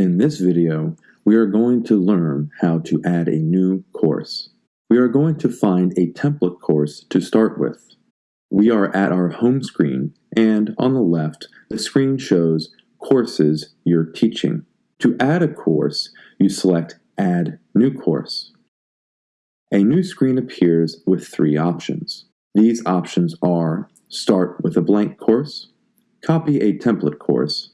In this video, we are going to learn how to add a new course. We are going to find a template course to start with. We are at our home screen, and on the left, the screen shows courses you're teaching. To add a course, you select Add New Course. A new screen appears with three options. These options are Start with a blank course, Copy a template course,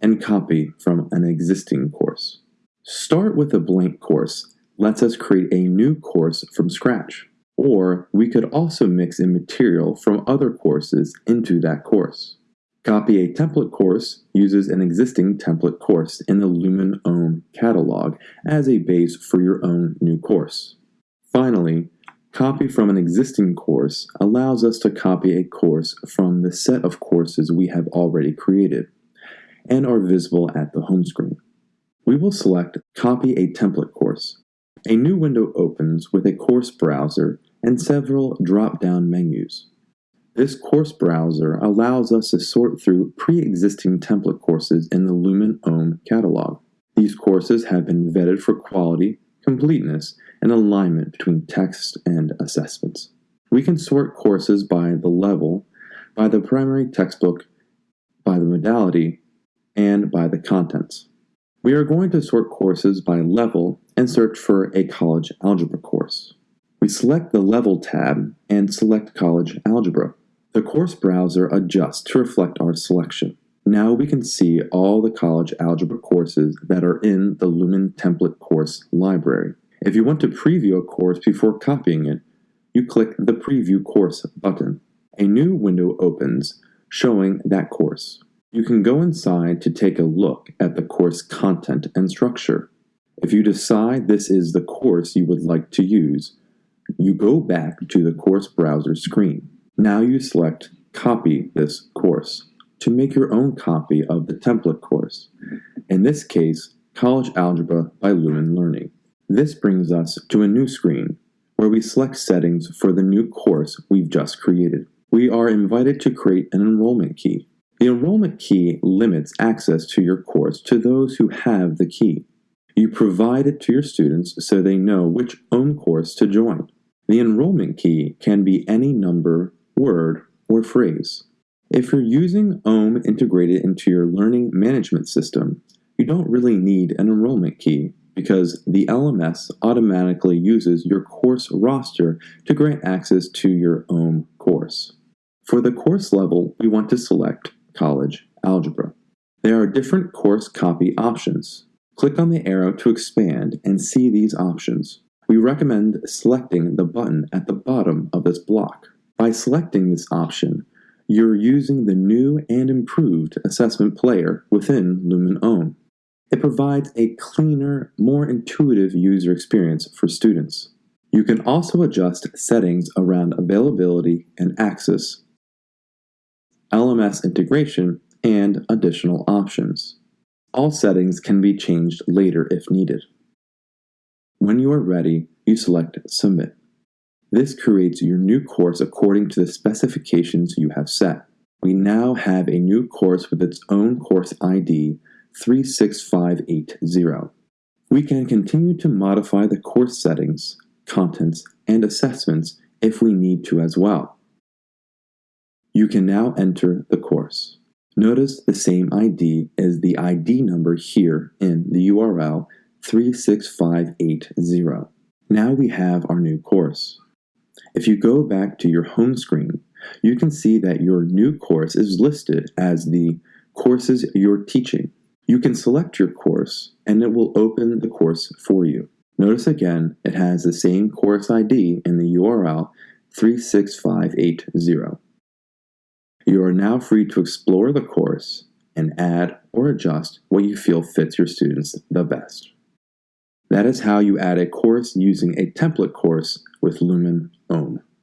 and copy from an existing course. Start with a blank course lets us create a new course from scratch, or we could also mix in material from other courses into that course. Copy a template course uses an existing template course in the Lumen OHM catalog as a base for your own new course. Finally, copy from an existing course allows us to copy a course from the set of courses we have already created and are visible at the home screen. We will select Copy a Template Course. A new window opens with a course browser and several drop-down menus. This course browser allows us to sort through pre-existing template courses in the Lumen OHM catalog. These courses have been vetted for quality, completeness, and alignment between text and assessments. We can sort courses by the level, by the primary textbook, by the modality, and by the contents. We are going to sort courses by level and search for a college algebra course. We select the Level tab and select College Algebra. The course browser adjusts to reflect our selection. Now we can see all the college algebra courses that are in the Lumen template course library. If you want to preview a course before copying it, you click the Preview Course button. A new window opens showing that course. You can go inside to take a look at the course content and structure. If you decide this is the course you would like to use, you go back to the course browser screen. Now you select Copy this course to make your own copy of the template course, in this case, College Algebra by Lumen Learning. This brings us to a new screen where we select settings for the new course we've just created. We are invited to create an enrollment key. The enrollment key limits access to your course to those who have the key. You provide it to your students so they know which OHM course to join. The enrollment key can be any number, word, or phrase. If you're using OHM integrated into your learning management system, you don't really need an enrollment key because the LMS automatically uses your course roster to grant access to your OHM course. For the course level, we want to select College Algebra. There are different course copy options. Click on the arrow to expand and see these options. We recommend selecting the button at the bottom of this block. By selecting this option, you're using the new and improved assessment player within Lumen OHM. It provides a cleaner, more intuitive user experience for students. You can also adjust settings around availability and access LMS integration, and additional options. All settings can be changed later if needed. When you are ready, you select Submit. This creates your new course according to the specifications you have set. We now have a new course with its own course ID 36580. We can continue to modify the course settings, contents, and assessments if we need to as well. You can now enter the course. Notice the same ID as the ID number here in the URL 36580. Now we have our new course. If you go back to your home screen, you can see that your new course is listed as the courses you're teaching. You can select your course and it will open the course for you. Notice again, it has the same course ID in the URL 36580. You are now free to explore the course and add or adjust what you feel fits your students the best. That is how you add a course using a template course with Lumen OHM.